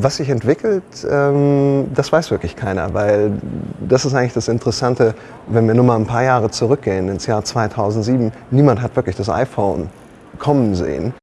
Was sich entwickelt, ähm, das weiß wirklich keiner, weil das ist eigentlich das Interessante, wenn wir nur mal ein paar Jahre zurückgehen, ins Jahr 2007, niemand hat wirklich das iPhone kommen sehen.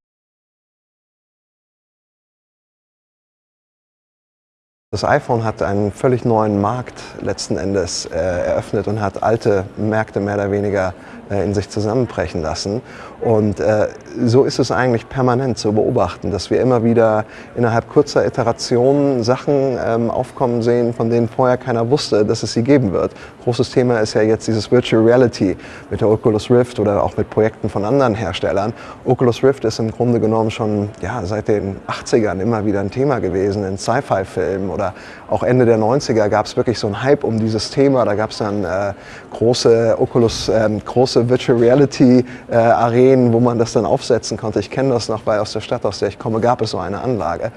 Das iPhone hat einen völlig neuen Markt letzten Endes äh, eröffnet und hat alte Märkte mehr oder weniger in sich zusammenbrechen lassen. Und äh, so ist es eigentlich permanent zu beobachten, dass wir immer wieder innerhalb kurzer Iterationen Sachen ähm, aufkommen sehen, von denen vorher keiner wusste, dass es sie geben wird. Großes Thema ist ja jetzt dieses Virtual Reality mit der Oculus Rift oder auch mit Projekten von anderen Herstellern. Oculus Rift ist im Grunde genommen schon ja, seit den 80ern immer wieder ein Thema gewesen in Sci-Fi-Filmen oder auch Ende der 90er gab es wirklich so einen Hype um dieses Thema. Da gab es dann äh, große Oculus, äh, große Virtual Reality äh, Arenen, wo man das dann aufsetzen konnte. Ich kenne das noch, weil aus der Stadt, aus der ich komme, gab es so eine Anlage.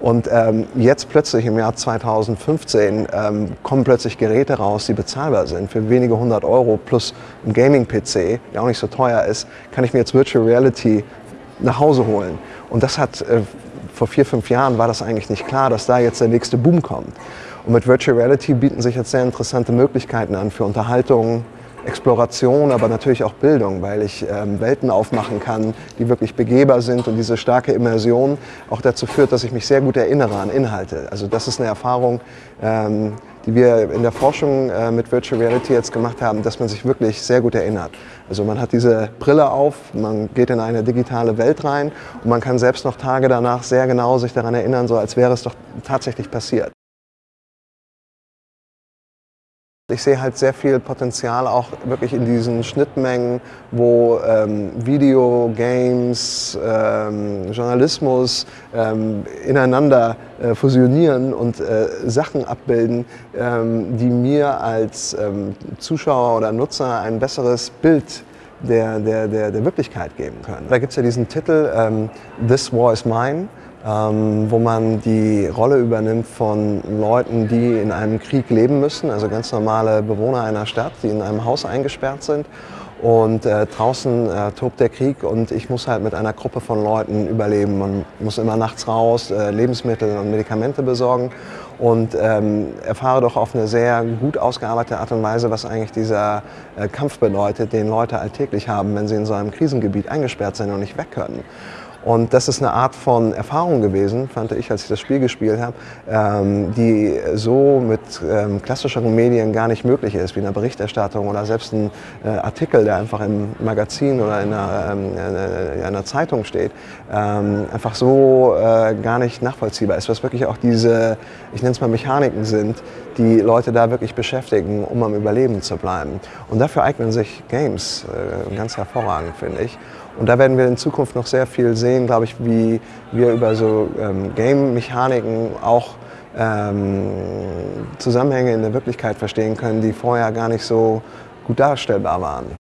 Und ähm, jetzt plötzlich im Jahr 2015 ähm, kommen plötzlich Geräte raus, die bezahlbar sind. Für wenige hundert Euro plus ein Gaming-PC, der auch nicht so teuer ist, kann ich mir jetzt Virtual Reality nach Hause holen. Und das hat äh, vor vier, fünf Jahren war das eigentlich nicht klar, dass da jetzt der nächste Boom kommt. Und mit Virtual Reality bieten sich jetzt sehr interessante Möglichkeiten an für Unterhaltung, Exploration, aber natürlich auch Bildung, weil ich ähm, Welten aufmachen kann, die wirklich begehbar sind und diese starke Immersion auch dazu führt, dass ich mich sehr gut erinnere an Inhalte. Also das ist eine Erfahrung, ähm, die wir in der Forschung äh, mit Virtual Reality jetzt gemacht haben, dass man sich wirklich sehr gut erinnert. Also man hat diese Brille auf, man geht in eine digitale Welt rein und man kann selbst noch Tage danach sehr genau sich daran erinnern, so als wäre es doch tatsächlich passiert. Ich sehe halt sehr viel Potenzial auch wirklich in diesen Schnittmengen, wo ähm, Video, Games, ähm, Journalismus ähm, ineinander äh, fusionieren und äh, Sachen abbilden, ähm, die mir als ähm, Zuschauer oder Nutzer ein besseres Bild der, der, der, der Wirklichkeit geben können. Da gibt es ja diesen Titel ähm, This War is Mine ähm, wo man die Rolle übernimmt von Leuten, die in einem Krieg leben müssen, also ganz normale Bewohner einer Stadt, die in einem Haus eingesperrt sind. Und äh, draußen äh, tobt der Krieg und ich muss halt mit einer Gruppe von Leuten überleben. Man muss immer nachts raus, äh, Lebensmittel und Medikamente besorgen und ähm, erfahre doch auf eine sehr gut ausgearbeitete Art und Weise, was eigentlich dieser äh, Kampf bedeutet, den Leute alltäglich haben, wenn sie in so einem Krisengebiet eingesperrt sind und nicht weg können. Und das ist eine Art von Erfahrung gewesen, fand ich, als ich das Spiel gespielt habe, ähm, die so mit ähm, klassischeren Medien gar nicht möglich ist, wie in einer Berichterstattung oder selbst ein äh, Artikel, der einfach im Magazin oder in einer, ähm, in einer Zeitung steht, ähm, einfach so äh, gar nicht nachvollziehbar ist, was wirklich auch diese, ich nenne es mal Mechaniken sind, die Leute da wirklich beschäftigen, um am Überleben zu bleiben. Und dafür eignen sich Games äh, ganz hervorragend, finde ich. Und da werden wir in Zukunft noch sehr viel sehen, glaube ich, wie wir über so ähm, Game-Mechaniken auch ähm, Zusammenhänge in der Wirklichkeit verstehen können, die vorher gar nicht so gut darstellbar waren.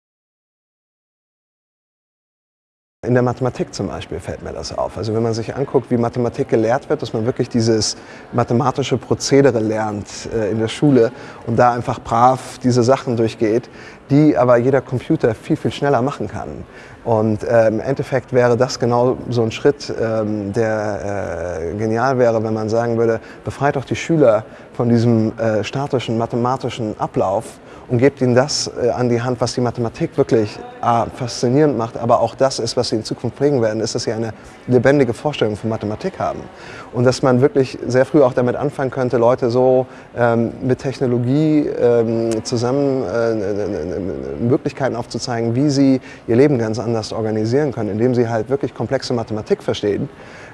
In der Mathematik zum Beispiel fällt mir das auf. Also wenn man sich anguckt, wie Mathematik gelehrt wird, dass man wirklich dieses mathematische Prozedere lernt äh, in der Schule und da einfach brav diese Sachen durchgeht, die aber jeder Computer viel, viel schneller machen kann. Und äh, im Endeffekt wäre das genau so ein Schritt, ähm, der äh, genial wäre, wenn man sagen würde, befreit doch die Schüler von diesem äh, statischen mathematischen Ablauf und gebt ihnen das äh, an die Hand, was die Mathematik wirklich äh, faszinierend macht, aber auch das ist, was sie in Zukunft prägen werden, ist, dass sie eine lebendige Vorstellung von Mathematik haben. Und dass man wirklich sehr früh auch damit anfangen könnte, Leute so ähm, mit Technologie ähm, zusammen äh, Möglichkeiten aufzuzeigen, wie sie ihr Leben ganz anders organisieren können, indem sie halt wirklich komplexe Mathematik verstehen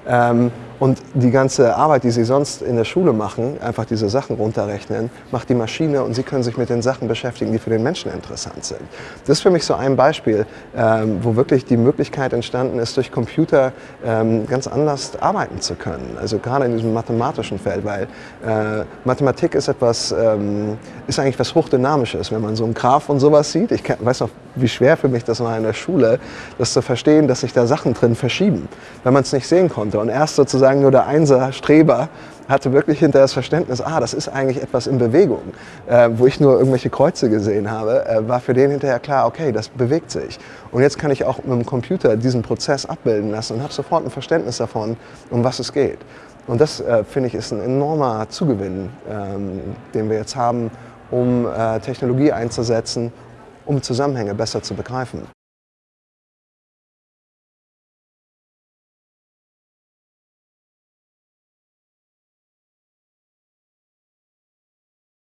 ähm, und die ganze Arbeit, die Sie sonst in der Schule machen, einfach diese Sachen runterrechnen, macht die Maschine und Sie können sich mit den Sachen beschäftigen, die für den Menschen interessant sind. Das ist für mich so ein Beispiel, ähm, wo wirklich die Möglichkeit entstanden ist, durch Computer ähm, ganz anders arbeiten zu können. Also gerade in diesem mathematischen Feld, weil äh, Mathematik ist etwas, ähm, ist eigentlich was Hochdynamisches. Wenn man so einen Graph und sowas sieht, ich weiß noch, wie schwer für mich das war in der Schule, das zu verstehen, dass sich da Sachen drin verschieben, wenn man es nicht sehen konnte. Und erst sozusagen nur der Einser-Streber hatte wirklich hinter das Verständnis, ah, das ist eigentlich etwas in Bewegung, äh, wo ich nur irgendwelche Kreuze gesehen habe, äh, war für den hinterher klar, okay, das bewegt sich. Und jetzt kann ich auch mit dem Computer diesen Prozess abbilden lassen und habe sofort ein Verständnis davon, um was es geht. Und das, äh, finde ich, ist ein enormer Zugewinn, ähm, den wir jetzt haben, um äh, Technologie einzusetzen, um Zusammenhänge besser zu begreifen.